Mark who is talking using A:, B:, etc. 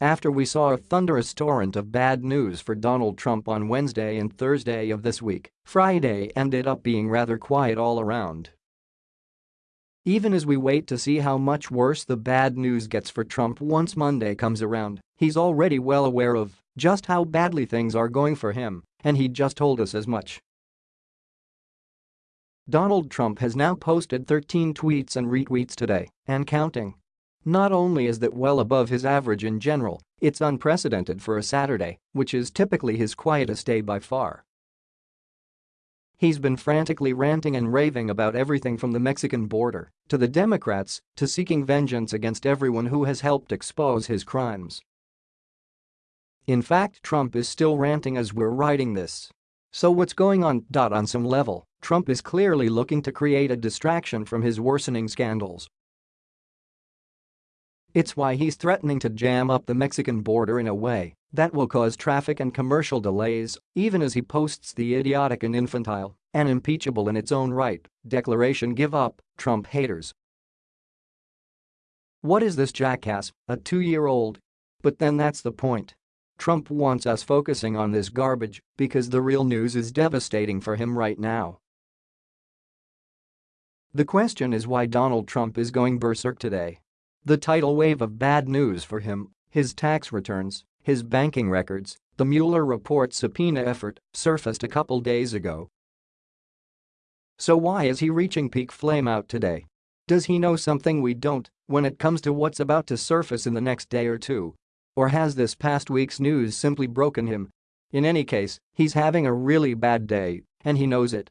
A: After we saw a thunderous torrent of bad news for Donald Trump on Wednesday and Thursday of this week, Friday ended up being rather quiet all around. Even as we wait to see how much worse the bad news gets for Trump once Monday comes around, he's already well aware of just how badly things are going for him, and he just told us as much. Donald Trump has now posted 13 tweets and retweets today, and counting. Not only is that well above his average in general, it's unprecedented for a Saturday, which is typically his quietest day by far. He's been frantically ranting and raving about everything from the Mexican border to the Democrats to seeking vengeance against everyone who has helped expose his crimes. In fact Trump is still ranting as we're writing this. So what's going on? On some level, Trump is clearly looking to create a distraction from his worsening scandals it's why he's threatening to jam up the Mexican border in a way that will cause traffic and commercial delays, even as he posts the idiotic and infantile, and impeachable in its own right, declaration give up, Trump haters. What is this jackass, a two-year-old? But then that's the point. Trump wants us focusing on this garbage because the real news is devastating for him right now. The question is why Donald Trump is going berserk today. The tidal wave of bad news for him, his tax returns, his banking records, the Mueller report subpoena effort surfaced a couple days ago. So why is he reaching peak flameout today? Does he know something we don't when it comes to what's about to surface in the next day or two? Or has this past week's news simply broken him? In any case, he's having a really bad day, and he knows it,